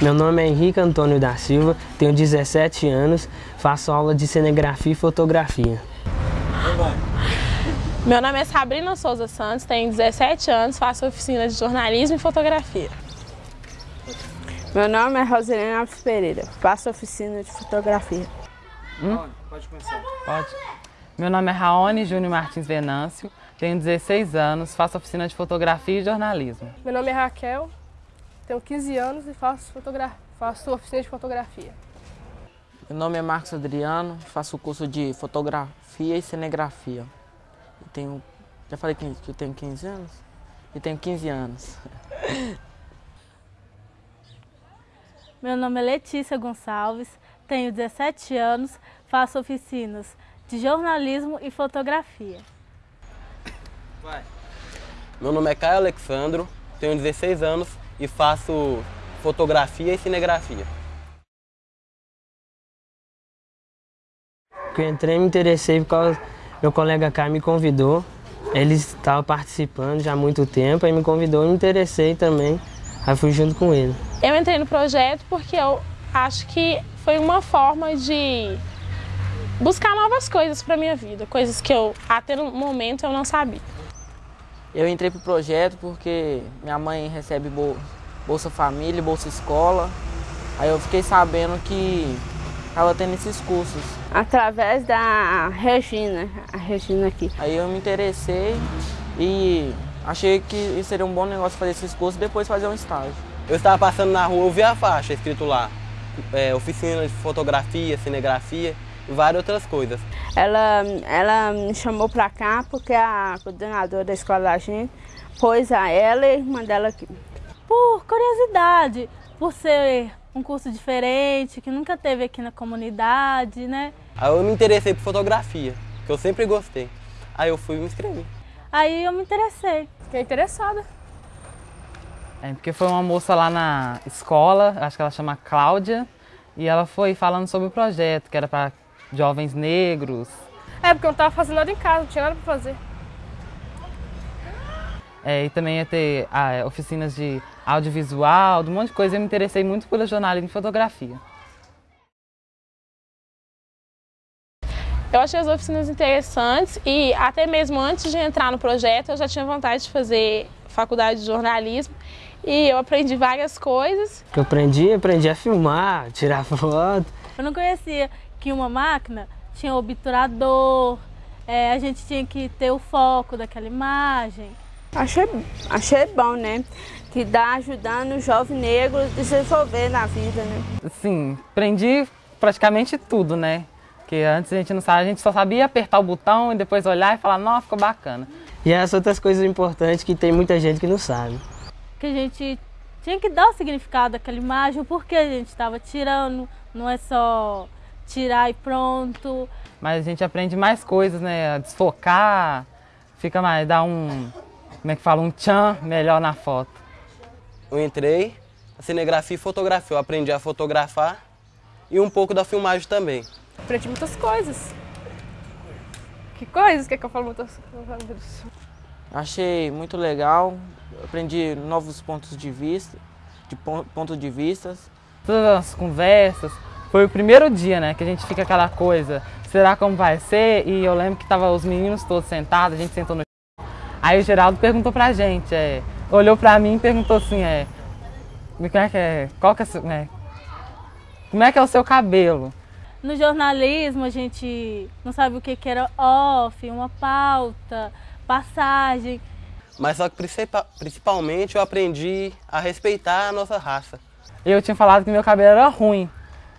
Meu nome é Henrique Antônio da Silva, tenho 17 anos, faço aula de cinegrafia e fotografia. Meu nome é Sabrina Souza Santos, tenho 17 anos, faço oficina de jornalismo e fotografia. Meu nome é Roselina Alves Pereira, faço oficina de fotografia. Hum? Pode começar. Pode. Meu nome é Raoni Júnior Martins Venâncio, tenho 16 anos, faço oficina de fotografia e jornalismo. Meu nome é Raquel, tenho 15 anos e faço, faço oficina de fotografia. Meu nome é Marcos Adriano, faço o curso de fotografia e cinegrafia. Eu tenho, já falei que eu tenho 15 anos? Eu tenho 15 anos. Meu nome é Letícia Gonçalves, tenho 17 anos, faço oficinas de jornalismo e fotografia. Vai. Meu nome é Caio Alexandro, tenho 16 anos e faço fotografia e cinegrafia. Eu entrei e me interessei porque meu colega Caio me convidou. Ele estava participando já há muito tempo, aí me convidou e me interessei também. Aí fui junto com ele. Eu entrei no projeto porque eu acho que foi uma forma de buscar novas coisas para minha vida, coisas que eu até no momento eu não sabia. Eu entrei pro projeto porque minha mãe recebe Bolsa Família, Bolsa Escola. Aí eu fiquei sabendo que estava tendo esses cursos. Através da Regina, a Regina aqui. Aí eu me interessei e achei que seria um bom negócio fazer esses cursos e depois fazer um estágio. Eu estava passando na rua, eu vi a faixa escrito lá, é, oficina de fotografia, cinegrafia várias outras coisas. Ela, ela me chamou para cá porque a coordenadora da escola da gente pôs a ela e a irmã dela aqui. Por curiosidade, por ser um curso diferente, que nunca teve aqui na comunidade, né? Aí eu me interessei por fotografia, que eu sempre gostei. Aí eu fui me inscrever. Aí eu me interessei. Fiquei interessada. É, porque foi uma moça lá na escola, acho que ela chama Cláudia, e ela foi falando sobre o projeto, que era para jovens negros. É, porque eu não estava fazendo nada em casa, não tinha nada para fazer. É, e também ia ter ah, oficinas de audiovisual, de um monte de coisa. Eu me interessei muito pelo jornalismo e fotografia. Eu achei as oficinas interessantes e até mesmo antes de entrar no projeto eu já tinha vontade de fazer faculdade de jornalismo e eu aprendi várias coisas. Eu aprendi, aprendi a filmar, tirar foto. Eu não conhecia que uma máquina tinha obturador, é, a gente tinha que ter o foco daquela imagem. Achei, achei bom, né? Que dá ajudando o jovem negro a desenvolver na vida, né? Sim, aprendi praticamente tudo, né? Porque antes a gente não sabia, a gente só sabia apertar o botão e depois olhar e falar, nossa, ficou bacana. E as outras coisas importantes que tem muita gente que não sabe. Que a gente tinha que dar o significado daquela imagem, o porquê a gente estava tirando, não é só tirar e pronto. Mas a gente aprende mais coisas, né? A desfocar, fica mais, dá um, como é que fala, um tchan melhor na foto. Eu entrei, a cinegrafia e fotografia. Eu aprendi a fotografar e um pouco da filmagem também. Aprendi muitas coisas. Que coisas? Quer que eu fale muitas coisas? Achei muito legal, aprendi novos pontos de vista, de ponto de vistas. Todas as conversas, foi o primeiro dia, né, que a gente fica aquela coisa, será como vai ser? E eu lembro que tava os meninos todos sentados, a gente sentou no Aí o Geraldo perguntou pra gente, é, olhou pra mim e perguntou assim, é, como é que é, qual que é, né, como é que é o seu cabelo? No jornalismo a gente não sabe o que, que era off, uma pauta, passagem. Mas só que principalmente eu aprendi a respeitar a nossa raça. Eu tinha falado que meu cabelo era ruim.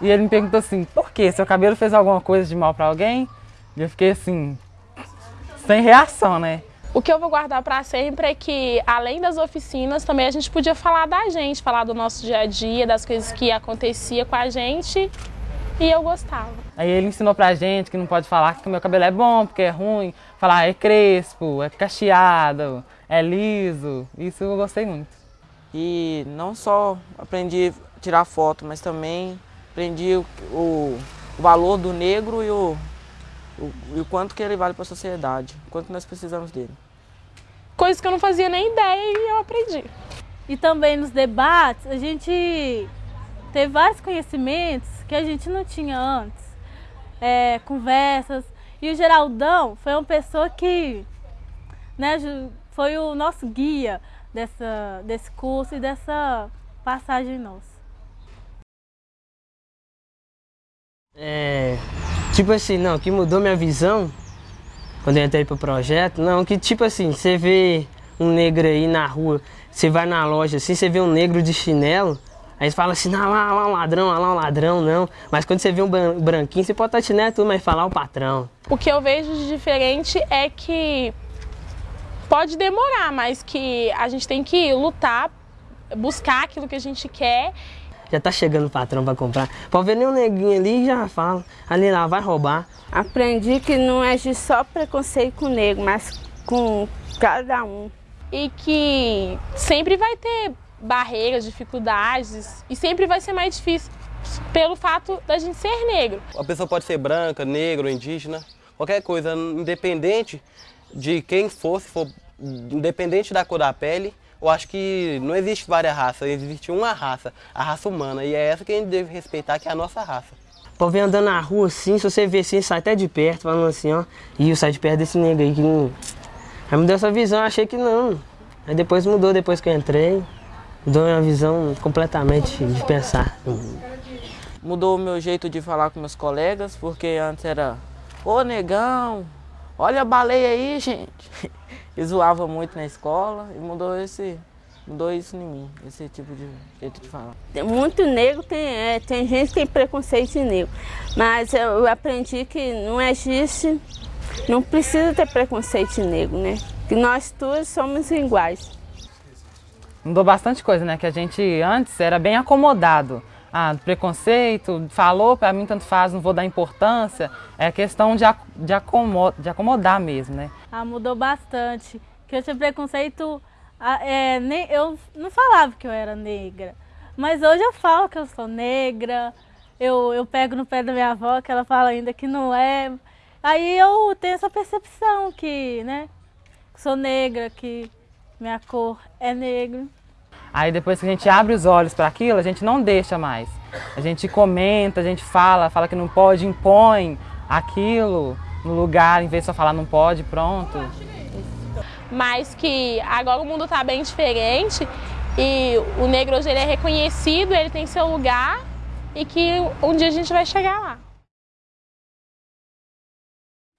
E ele me perguntou assim, por quê? Seu cabelo fez alguma coisa de mal para alguém? E eu fiquei assim, sem reação, né? O que eu vou guardar para sempre é que, além das oficinas, também a gente podia falar da gente, falar do nosso dia a dia, das coisas que acontecia com a gente e eu gostava. Aí ele ensinou pra gente que não pode falar que o meu cabelo é bom, porque é ruim, falar é crespo, é cacheado, é liso, isso eu gostei muito. E não só aprendi a tirar foto, mas também aprendi o, o, o valor do negro e o, o, e o quanto que ele vale para a sociedade, o quanto nós precisamos dele. Coisas que eu não fazia nem ideia e eu aprendi. E também nos debates, a gente ter vários conhecimentos que a gente não tinha antes. É, conversas. E o Geraldão foi uma pessoa que né, foi o nosso guia dessa, desse curso e dessa passagem nossa. É, tipo assim, não, que mudou minha visão quando eu entrei pro projeto, não, que tipo assim, você vê um negro aí na rua, você vai na loja assim, você vê um negro de chinelo, aí você fala assim, não, lá, lá um ladrão, lá um ladrão, não. Mas quando você vê um branquinho, você pode estar chinelo tudo, mas falar o patrão. O que eu vejo de diferente é que pode demorar, mas que a gente tem que lutar, buscar aquilo que a gente quer já tá chegando o patrão para comprar. Pode ver nem um neguinho ali e já fala, ali lá vai roubar. Aprendi que não é de só preconceito com o negro, mas com cada um. E que sempre vai ter barreiras, dificuldades e sempre vai ser mais difícil pelo fato da gente ser negro. A pessoa pode ser branca, negro, indígena, qualquer coisa, independente de quem fosse, for, independente da cor da pele, eu acho que não existe várias raças, existe uma raça, a raça humana, e é essa que a gente deve respeitar, que é a nossa raça. Pô, vem andando na rua assim, se você ver assim, sai até de perto, falando assim, ó, e eu saio de perto desse negro aí que não... Aí me deu essa visão, eu achei que não. Aí depois mudou, depois que eu entrei, mudou minha visão completamente de pensar. Mudou o meu jeito de falar com meus colegas, porque antes era, ô negão, olha a baleia aí, gente. E zoava muito na escola e mudou esse mudou isso em mim, esse tipo de jeito de falar. Muito negro tem, é, tem gente que tem preconceito em negro, mas eu aprendi que não existe, não precisa ter preconceito em negro, né? Que nós todos somos iguais. Mudou bastante coisa, né? Que a gente antes era bem acomodado. Ah, preconceito, falou, para mim tanto faz, não vou dar importância. É questão de, de, acomod, de acomodar mesmo, né? Ah, mudou bastante. Que eu tinha preconceito, ah, é, nem, eu não falava que eu era negra. Mas hoje eu falo que eu sou negra, eu, eu pego no pé da minha avó, que ela fala ainda que não é. Aí eu tenho essa percepção que, né, que sou negra, que minha cor é negra. Aí depois que a gente abre os olhos para aquilo, a gente não deixa mais. A gente comenta, a gente fala, fala que não pode, impõe aquilo no lugar, em vez de só falar não pode, pronto. Mas que agora o mundo está bem diferente e o negro hoje ele é reconhecido, ele tem seu lugar e que um dia a gente vai chegar lá.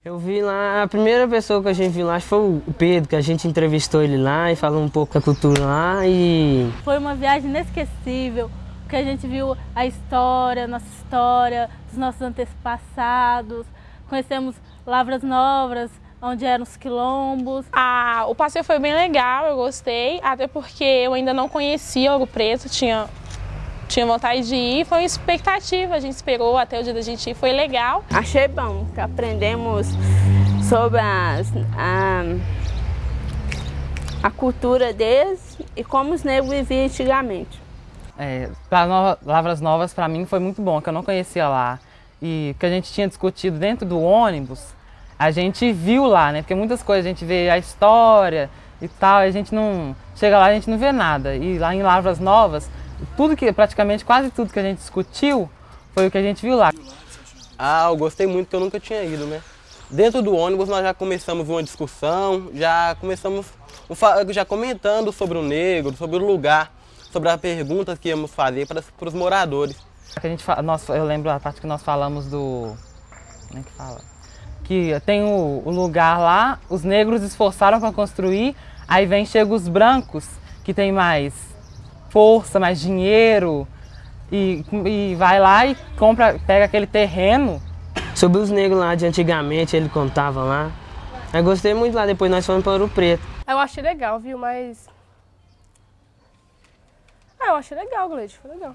Eu vi lá, a primeira pessoa que a gente viu lá foi o Pedro, que a gente entrevistou ele lá e falou um pouco da cultura lá e... Foi uma viagem inesquecível, porque a gente viu a história, nossa história, dos nossos antepassados, conhecemos Lavras Novas, onde eram os quilombos. Ah, o passeio foi bem legal, eu gostei, até porque eu ainda não conhecia Ouro Preto, tinha, tinha vontade de ir, foi uma expectativa, a gente esperou até o dia da gente ir, foi legal. Achei bom, que aprendemos sobre as, a, a cultura deles e como os negros viviam antigamente. É, para Lavras Novas, para mim, foi muito bom, que eu não conhecia lá e que a gente tinha discutido dentro do ônibus, a gente viu lá, né? Porque muitas coisas a gente vê a história e tal, e a gente não chega lá a gente não vê nada. E lá em Lavras Novas, tudo que praticamente quase tudo que a gente discutiu foi o que a gente viu lá. Ah, eu gostei muito que eu nunca tinha ido, né? Dentro do ônibus nós já começamos uma discussão, já começamos já comentando sobre o negro, sobre o lugar, sobre as perguntas que íamos fazer para, para os moradores. A gente, nós, eu lembro a parte que nós falamos do. Como é que fala? Que tem o, o lugar lá, os negros esforçaram para construir, aí vem chega os brancos, que tem mais força, mais dinheiro, e, e vai lá e compra, pega aquele terreno. Sobre os negros lá de antigamente, ele contava lá. Eu gostei muito lá, depois nós fomos para Ouro Preto. Eu achei legal, viu? Mas. Ah, eu achei legal, Gleide, foi legal.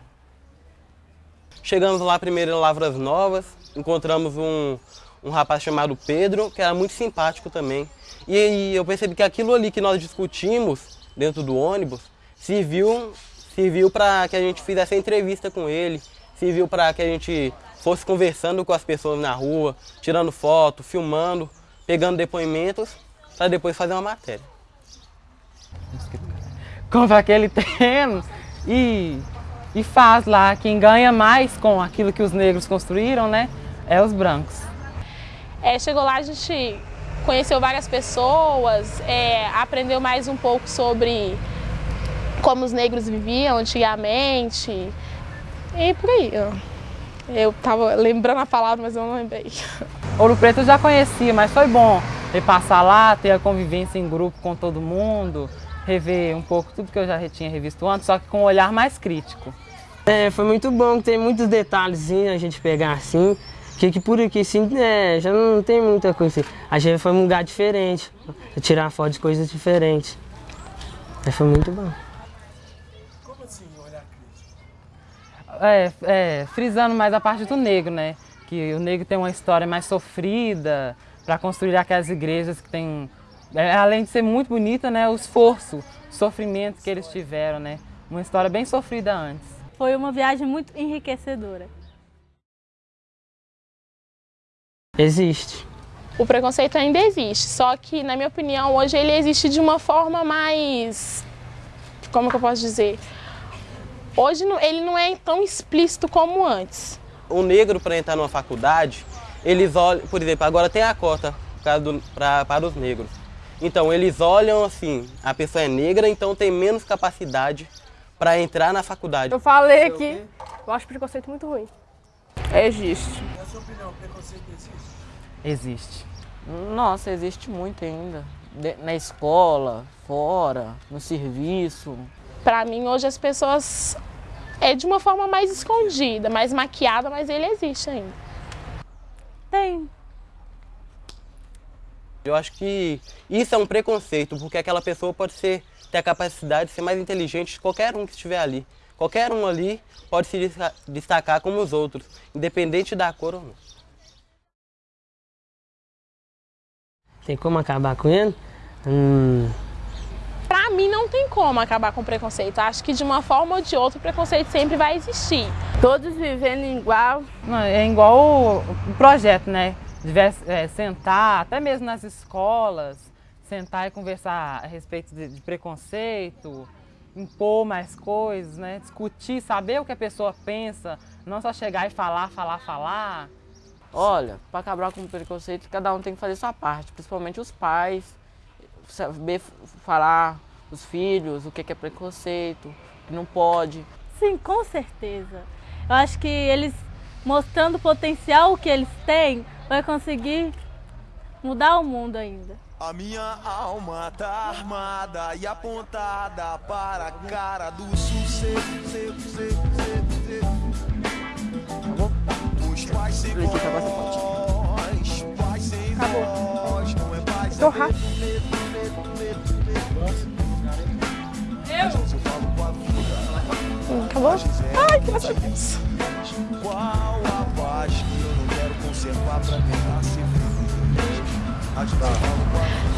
Chegamos lá primeiro em Lavras Novas, encontramos um, um rapaz chamado Pedro, que era muito simpático também. E, e eu percebi que aquilo ali que nós discutimos dentro do ônibus serviu, serviu para que a gente fizesse a entrevista com ele, serviu para que a gente fosse conversando com as pessoas na rua, tirando foto, filmando, pegando depoimentos, para depois fazer uma matéria. Compra aquele terreno e e faz lá. Quem ganha mais com aquilo que os negros construíram, né, é os brancos. É, chegou lá, a gente conheceu várias pessoas, é, aprendeu mais um pouco sobre como os negros viviam antigamente e por aí. Eu tava lembrando a palavra, mas eu não lembrei. Ouro Preto eu já conhecia, mas foi bom passar lá, ter a convivência em grupo com todo mundo, rever um pouco tudo que eu já tinha revisto antes, só que com um olhar mais crítico. É, foi muito bom, tem muitos detalhes a gente pegar assim, que, que por aqui assim, é, já não tem muita coisa. A gente foi um lugar diferente, tirar foto de coisas diferentes. Mas foi muito bom. Como assim, olhar crítico? É, é, frisando mais a parte do negro, né? Que o negro tem uma história mais sofrida para construir aquelas igrejas que tem, é, além de ser muito bonita, né? O esforço, o sofrimento que eles tiveram, né? Uma história bem sofrida antes. Foi uma viagem muito enriquecedora. Existe. O preconceito ainda existe, só que, na minha opinião, hoje ele existe de uma forma mais. Como que eu posso dizer? Hoje ele não é tão explícito como antes. O negro, para entrar numa faculdade, eles olham, por exemplo, agora tem a cota para os negros. Então, eles olham assim: a pessoa é negra, então tem menos capacidade para entrar na faculdade. Eu falei que eu acho preconceito muito ruim. Existe. Na sua opinião, preconceito existe? Existe. Nossa, existe muito ainda. De- na escola, fora, no serviço. Pra mim, hoje as pessoas é de uma forma mais escondida, mais maquiada, mas ele existe ainda. Tem. Eu acho que isso é um preconceito, porque aquela pessoa pode ser, ter a capacidade de ser mais inteligente de qualquer um que estiver ali. Qualquer um ali pode se desta- destacar como os outros, independente da cor ou não. Tem como acabar com ele? Hum, Pra mim, não tem como acabar com o preconceito. Acho que de uma forma ou de outra o preconceito sempre vai existir. Todos vivendo igual. Não, é igual o projeto, né? É, sentar, até mesmo nas escolas, sentar e conversar a respeito de, de preconceito, impor mais coisas, né? Discutir, saber o que a pessoa pensa, não só chegar e falar, falar, falar. Olha, para acabar com o preconceito, cada um tem que fazer sua parte, principalmente os pais, saber falar os filhos o que que é preconceito, o que não pode. Sim, com certeza. Eu acho que eles mostrando o potencial que eles têm, vai conseguir mudar o mundo ainda. A minha alma tá armada e apontada para a cara do sucesso. Os pais sem voz, pais sem voz, não é paz, eu Acabou? Ai, graças a Deus. Qual a paz que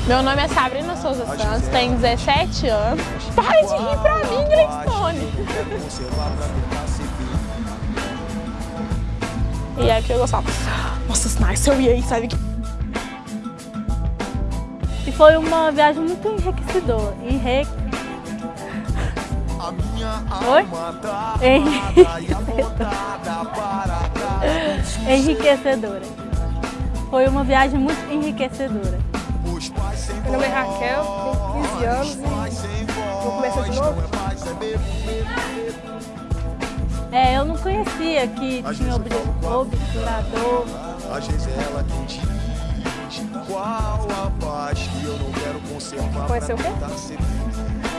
Meu nome é Sabrina Souza Santos, tenho 17 anos. Para de rir pra mim, feliz. E é que eu gostava. Nossa, nice, eu ia aí, sabe? que- E foi uma viagem muito enriquecedora. Minha Oi? alma enriquecedora. Foi uma viagem muito enriquecedora. Os pais sem Meu nome é Raquel, tenho 15 anos e vou começar de novo. é é. É, eu não conhecia que tinha obturador. Às vezes é ela quem diz qual a paz que eu não quero conservar Conheceu o quê?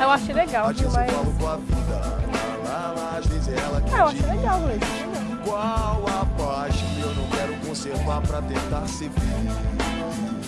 Eu achei legal, viu? eu Mas. falo com a vida, lá, lá, lá, às vezes é ela quem Ah, eu achei legal, Gleice. qual a conservar pra tentar ser feliz.